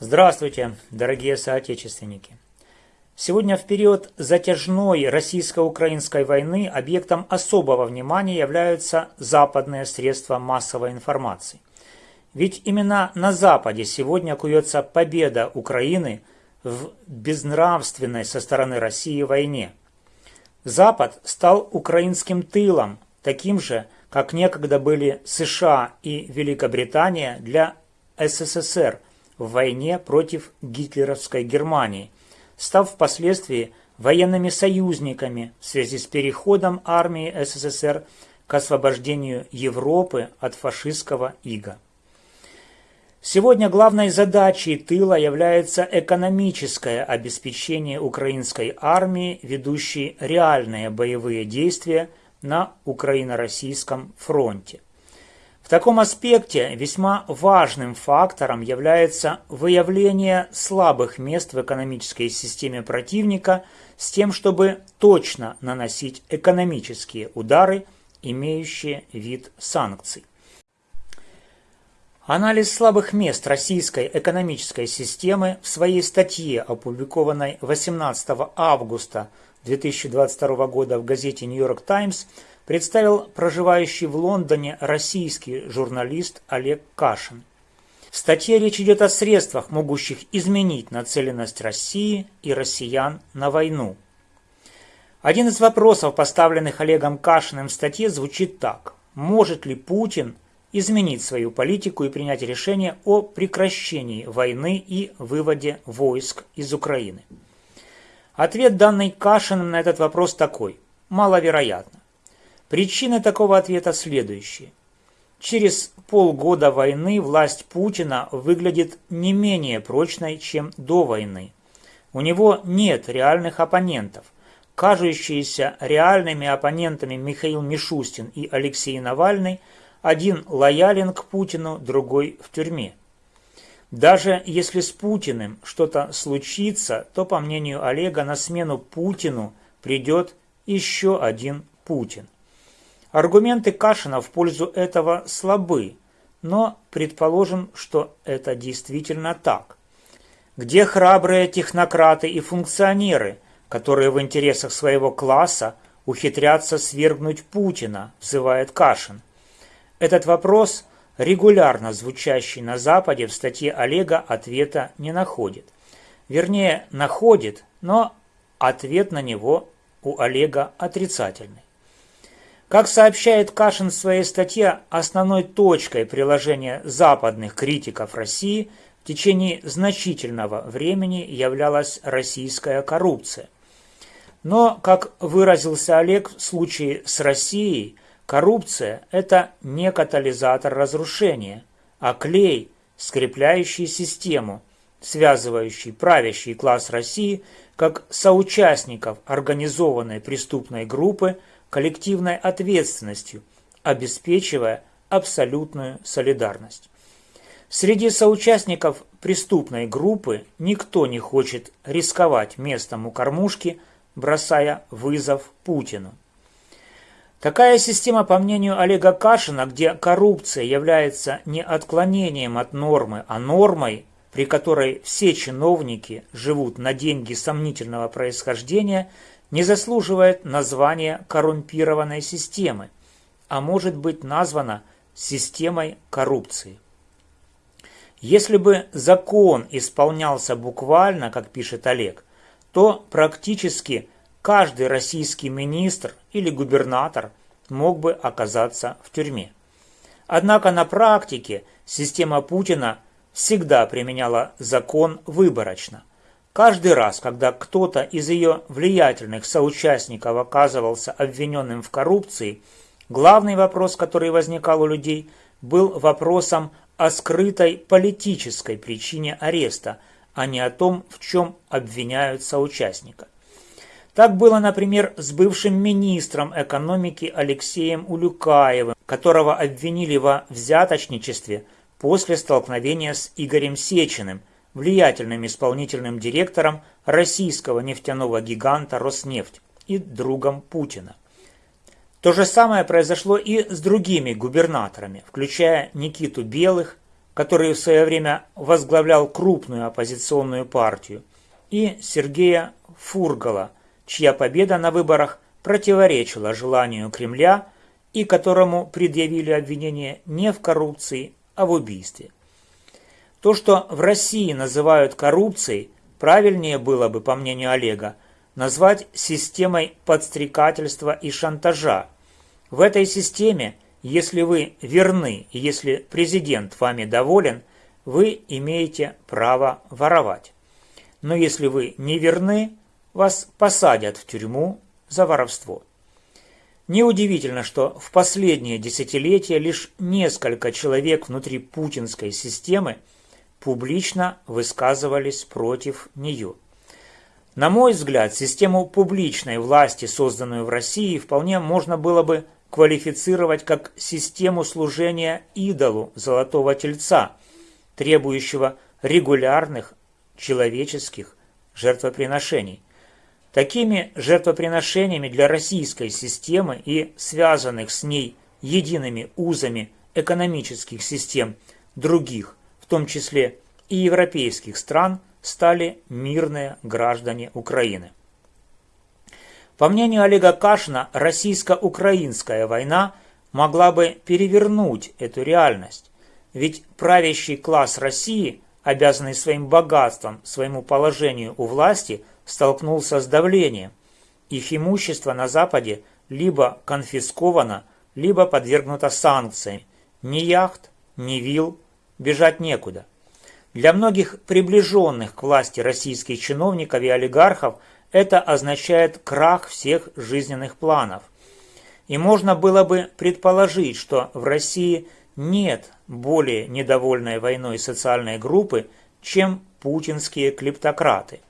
Здравствуйте, дорогие соотечественники! Сегодня в период затяжной российско-украинской войны объектом особого внимания являются западные средства массовой информации. Ведь именно на Западе сегодня куется победа Украины в безнравственной со стороны России войне. Запад стал украинским тылом, таким же, как некогда были США и Великобритания для СССР в войне против гитлеровской Германии, став впоследствии военными союзниками в связи с переходом армии СССР к освобождению Европы от фашистского ига. Сегодня главной задачей тыла является экономическое обеспечение украинской армии, ведущей реальные боевые действия на украино-российском фронте. В таком аспекте весьма важным фактором является выявление слабых мест в экономической системе противника с тем, чтобы точно наносить экономические удары, имеющие вид санкций. Анализ слабых мест российской экономической системы в своей статье, опубликованной 18 августа 2022 года в газете «Нью-Йорк Таймс», представил проживающий в Лондоне российский журналист Олег Кашин. В статье речь идет о средствах, могущих изменить нацеленность России и россиян на войну. Один из вопросов, поставленных Олегом Кашиным в статье, звучит так. Может ли Путин изменить свою политику и принять решение о прекращении войны и выводе войск из Украины? Ответ данный Кашиным на этот вопрос такой. Маловероятно. Причины такого ответа следующие. Через полгода войны власть Путина выглядит не менее прочной, чем до войны. У него нет реальных оппонентов. Кажущиеся реальными оппонентами Михаил Мишустин и Алексей Навальный один лоялен к Путину, другой в тюрьме. Даже если с Путиным что-то случится, то, по мнению Олега, на смену Путину придет еще один Путин. Аргументы Кашина в пользу этого слабы, но предположим, что это действительно так. Где храбрые технократы и функционеры, которые в интересах своего класса ухитрятся свергнуть Путина, взывает Кашин. Этот вопрос, регулярно звучащий на Западе, в статье Олега ответа не находит. Вернее, находит, но ответ на него у Олега отрицательный. Как сообщает Кашин в своей статье, основной точкой приложения западных критиков России в течение значительного времени являлась российская коррупция. Но, как выразился Олег в случае с Россией, коррупция – это не катализатор разрушения, а клей, скрепляющий систему, связывающий правящий класс России как соучастников организованной преступной группы коллективной ответственностью, обеспечивая абсолютную солидарность. Среди соучастников преступной группы никто не хочет рисковать местом у кормушки, бросая вызов Путину. Такая система, по мнению Олега Кашина, где коррупция является не отклонением от нормы, а нормой, при которой все чиновники живут на деньги сомнительного происхождения, не заслуживает названия коррумпированной системы, а может быть названа системой коррупции. Если бы закон исполнялся буквально, как пишет Олег, то практически каждый российский министр или губернатор мог бы оказаться в тюрьме. Однако на практике система Путина всегда применяла закон выборочно. Каждый раз, когда кто-то из ее влиятельных соучастников оказывался обвиненным в коррупции, главный вопрос, который возникал у людей, был вопросом о скрытой политической причине ареста, а не о том, в чем обвиняют соучастника. Так было, например, с бывшим министром экономики Алексеем Улюкаевым, которого обвинили во взяточничестве после столкновения с Игорем Сечиным, влиятельным исполнительным директором российского нефтяного гиганта «Роснефть» и другом Путина. То же самое произошло и с другими губернаторами, включая Никиту Белых, который в свое время возглавлял крупную оппозиционную партию, и Сергея Фургала, чья победа на выборах противоречила желанию Кремля и которому предъявили обвинение не в коррупции, а в убийстве. То, что в России называют коррупцией, правильнее было бы, по мнению Олега, назвать системой подстрекательства и шантажа. В этой системе, если вы верны если президент вами доволен, вы имеете право воровать. Но если вы не верны, вас посадят в тюрьму за воровство. Неудивительно, что в последние десятилетия лишь несколько человек внутри путинской системы публично высказывались против нее. На мой взгляд, систему публичной власти, созданную в России, вполне можно было бы квалифицировать как систему служения идолу Золотого Тельца, требующего регулярных человеческих жертвоприношений. Такими жертвоприношениями для российской системы и связанных с ней едиными узами экономических систем других, том числе и европейских стран, стали мирные граждане Украины. По мнению Олега Кашина, российско-украинская война могла бы перевернуть эту реальность, ведь правящий класс России, обязанный своим богатством, своему положению у власти – столкнулся с давлением. Их имущество на Западе либо конфисковано, либо подвергнуто санкциям. Ни яхт, ни вил, бежать некуда. Для многих приближенных к власти российских чиновников и олигархов это означает крах всех жизненных планов. И можно было бы предположить, что в России нет более недовольной войной социальной группы, чем путинские клептократы.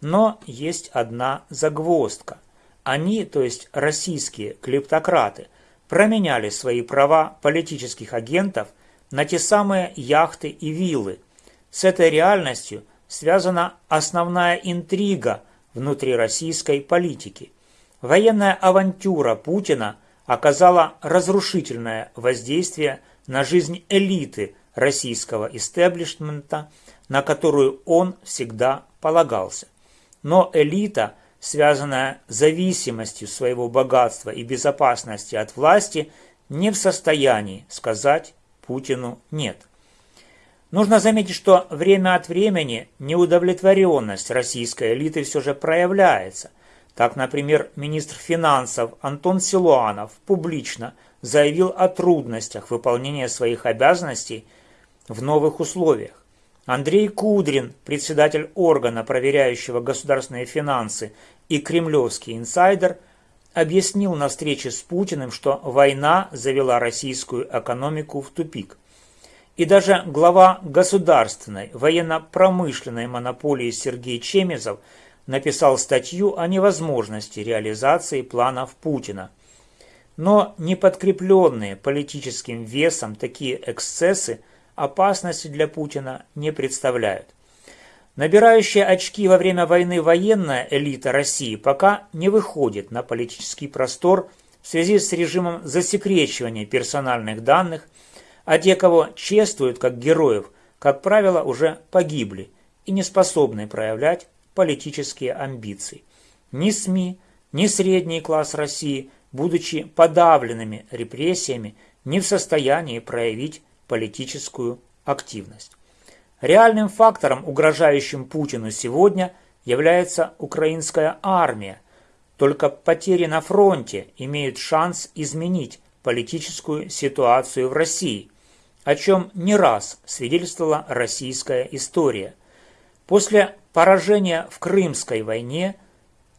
Но есть одна загвоздка. Они, то есть российские клептократы, променяли свои права политических агентов на те самые яхты и виллы. С этой реальностью связана основная интрига внутри российской политики. Военная авантюра Путина оказала разрушительное воздействие на жизнь элиты российского истеблишмента, на которую он всегда полагался. Но элита, связанная зависимостью своего богатства и безопасности от власти, не в состоянии сказать Путину «нет». Нужно заметить, что время от времени неудовлетворенность российской элиты все же проявляется. Так, например, министр финансов Антон Силуанов публично заявил о трудностях выполнения своих обязанностей в новых условиях. Андрей Кудрин, председатель органа, проверяющего государственные финансы, и кремлевский инсайдер, объяснил на встрече с Путиным, что война завела российскую экономику в тупик. И даже глава государственной военно-промышленной монополии Сергей Чемезов написал статью о невозможности реализации планов Путина. Но не подкрепленные политическим весом такие эксцессы – опасности для Путина не представляют. Набирающая очки во время войны военная элита России пока не выходит на политический простор в связи с режимом засекречивания персональных данных, а те, кого чествуют как героев, как правило, уже погибли и не способны проявлять политические амбиции. Ни СМИ, ни средний класс России, будучи подавленными репрессиями, не в состоянии проявить политическую активность. Реальным фактором, угрожающим Путину сегодня, является украинская армия. Только потери на фронте имеют шанс изменить политическую ситуацию в России, о чем не раз свидетельствовала российская история. После поражения в Крымской войне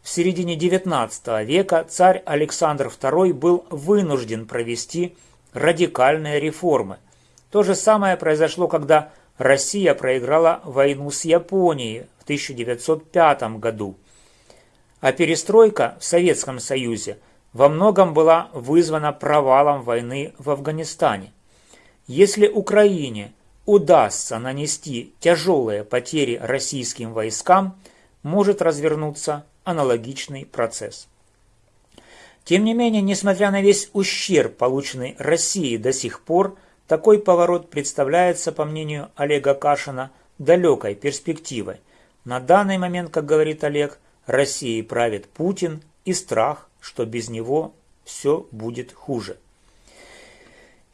в середине XIX века царь Александр II был вынужден провести радикальные реформы, то же самое произошло, когда Россия проиграла войну с Японией в 1905 году. А перестройка в Советском Союзе во многом была вызвана провалом войны в Афганистане. Если Украине удастся нанести тяжелые потери российским войскам, может развернуться аналогичный процесс. Тем не менее, несмотря на весь ущерб, полученный Россией до сих пор, такой поворот представляется, по мнению Олега Кашина, далекой перспективой. На данный момент, как говорит Олег, Россией правит Путин и страх, что без него все будет хуже.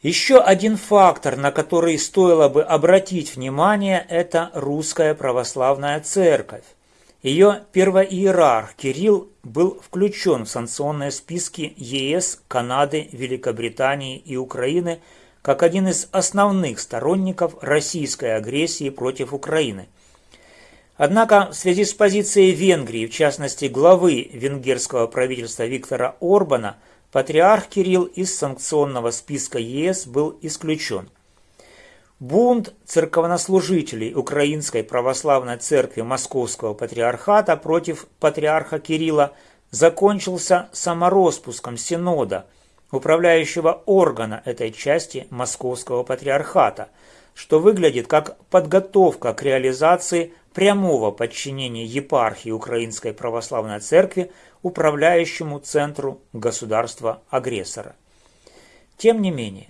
Еще один фактор, на который стоило бы обратить внимание, это русская православная церковь. Ее первоиерарх Кирилл был включен в санкционные списки ЕС, Канады, Великобритании и Украины как один из основных сторонников российской агрессии против Украины. Однако в связи с позицией Венгрии, в частности главы венгерского правительства Виктора Орбана, патриарх Кирилл из санкционного списка ЕС был исключен. Бунт церковнослужителей Украинской Православной Церкви Московского Патриархата против патриарха Кирилла закончился самороспуском Синода, управляющего органа этой части Московского Патриархата, что выглядит как подготовка к реализации прямого подчинения епархии Украинской Православной Церкви управляющему центру государства-агрессора. Тем не менее,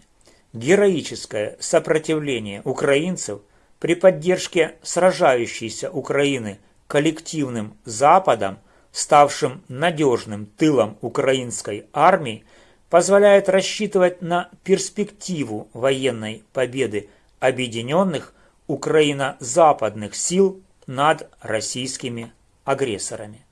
героическое сопротивление украинцев при поддержке сражающейся Украины коллективным Западом, ставшим надежным тылом украинской армии, позволяет рассчитывать на перспективу военной победы объединенных украино-западных сил над российскими агрессорами.